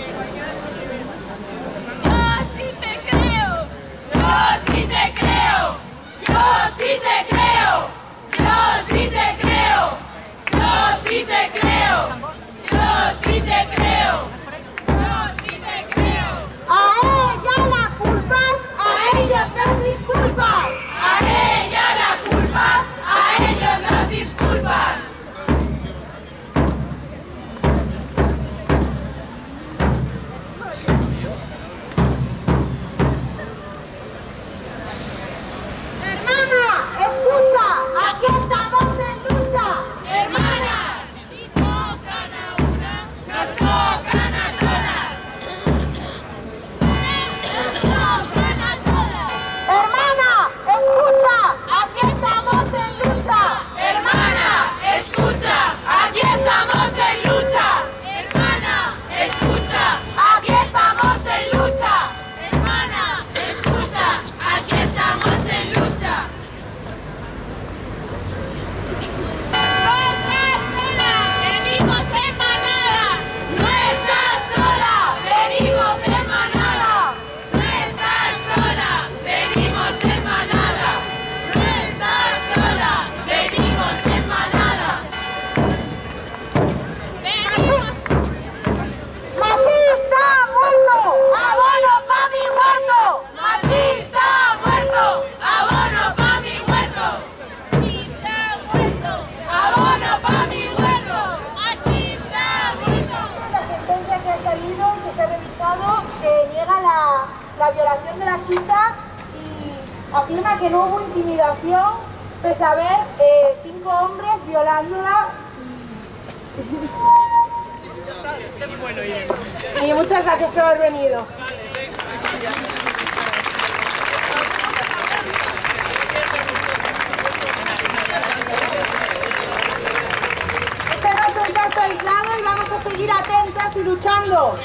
すみません。la, violación de la chica y afirma que no hubo intimidación, pese a ver eh, cinco hombres violándola. Y muchas gracias por haber venido. Este no es un caso aislado y vamos a seguir atentas y luchando.